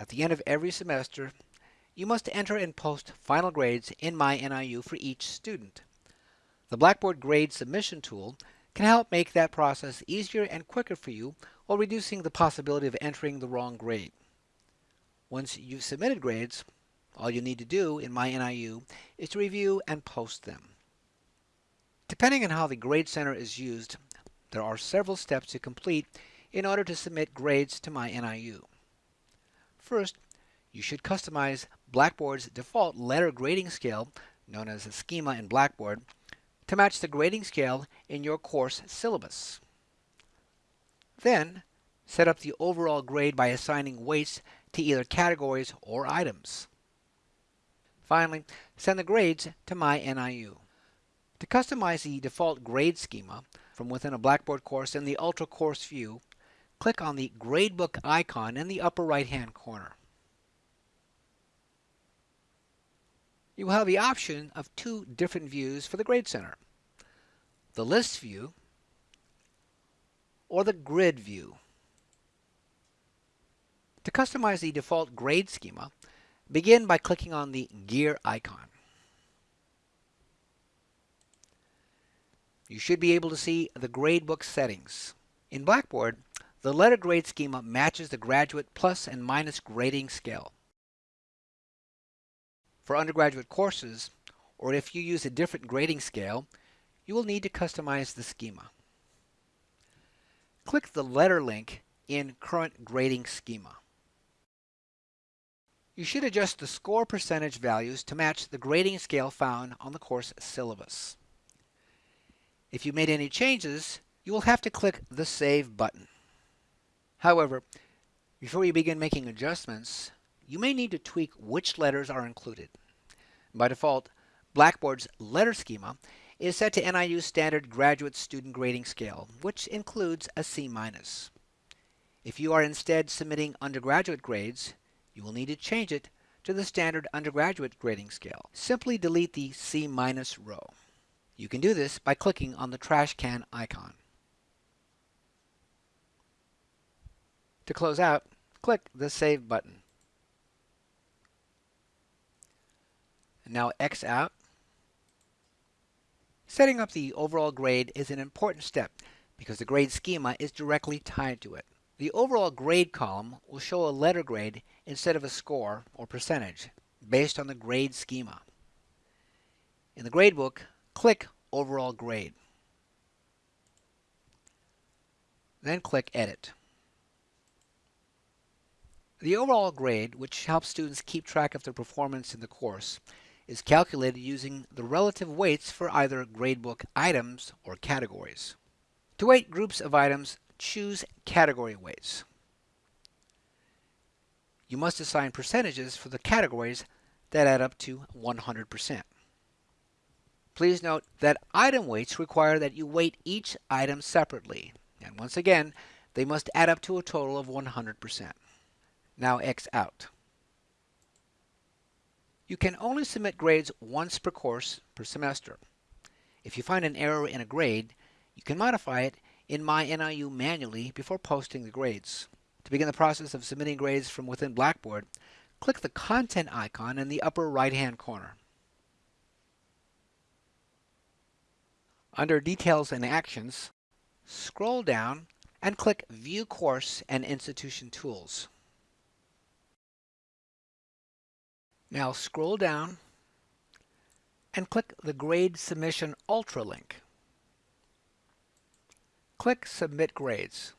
At the end of every semester, you must enter and post final grades in MyNIU for each student. The Blackboard Grade Submission tool can help make that process easier and quicker for you while reducing the possibility of entering the wrong grade. Once you've submitted grades, all you need to do in MyNIU is to review and post them. Depending on how the Grade Center is used, there are several steps to complete in order to submit grades to MyNIU. First, you should customize Blackboard's default letter grading scale, known as a schema in Blackboard, to match the grading scale in your course syllabus. Then, set up the overall grade by assigning weights to either categories or items. Finally, send the grades to MyNIU. To customize the default grade schema from within a Blackboard course in the Ultra Course view, click on the Gradebook icon in the upper right-hand corner. You will have the option of two different views for the Grade Center. The List view or the Grid view. To customize the default grade schema, begin by clicking on the gear icon. you should be able to see the gradebook settings. In Blackboard, the letter grade schema matches the graduate plus and minus grading scale. For undergraduate courses, or if you use a different grading scale, you will need to customize the schema. Click the letter link in Current Grading Schema. You should adjust the score percentage values to match the grading scale found on the course syllabus. If you made any changes, you will have to click the Save button. However, before you begin making adjustments, you may need to tweak which letters are included. By default, Blackboard's letter schema is set to NIU's standard graduate student grading scale, which includes a C-. If you are instead submitting undergraduate grades, you will need to change it to the standard undergraduate grading scale. Simply delete the C- row. You can do this by clicking on the trash can icon. To close out, click the Save button. Now X out. Setting up the overall grade is an important step because the grade schema is directly tied to it. The overall grade column will show a letter grade instead of a score or percentage based on the grade schema. In the gradebook, click Overall Grade. Then click Edit. The overall grade, which helps students keep track of their performance in the course, is calculated using the relative weights for either gradebook items or categories. To weight groups of items, choose category weights. You must assign percentages for the categories that add up to 100%. Please note that item weights require that you weight each item separately. And once again, they must add up to a total of 100%. Now X out. You can only submit grades once per course per semester. If you find an error in a grade, you can modify it in My NIU manually before posting the grades. To begin the process of submitting grades from within Blackboard, click the Content icon in the upper right-hand corner. Under Details and Actions, scroll down and click View Course and Institution Tools. Now scroll down and click the Grade Submission Ultra link. Click Submit Grades.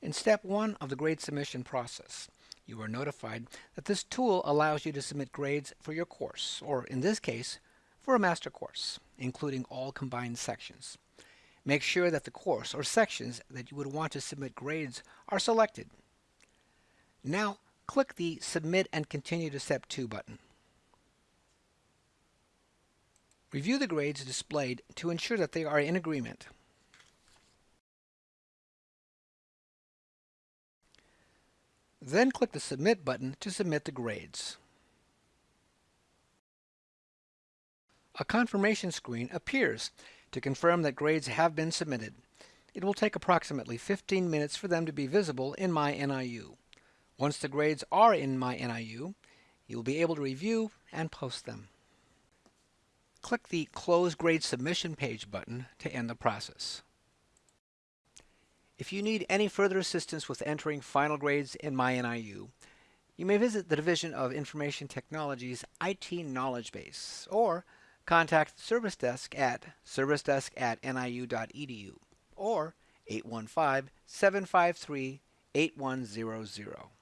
In step one of the grade submission process, you are notified that this tool allows you to submit grades for your course, or in this case, for a master course, including all combined sections. Make sure that the course or sections that you would want to submit grades are selected. Now, click the Submit and Continue to Step 2 button. Review the grades displayed to ensure that they are in agreement. Then click the Submit button to submit the grades. A confirmation screen appears to confirm that grades have been submitted. It will take approximately 15 minutes for them to be visible in My NIU. Once the grades are in My NIU, you will be able to review and post them. Click the Close Grade Submission Page button to end the process. If you need any further assistance with entering final grades in My NIU, you may visit the Division of Information Technology's IT Knowledge Base or contact the Service Desk at servicedesk at niu.edu or 815 753 8100.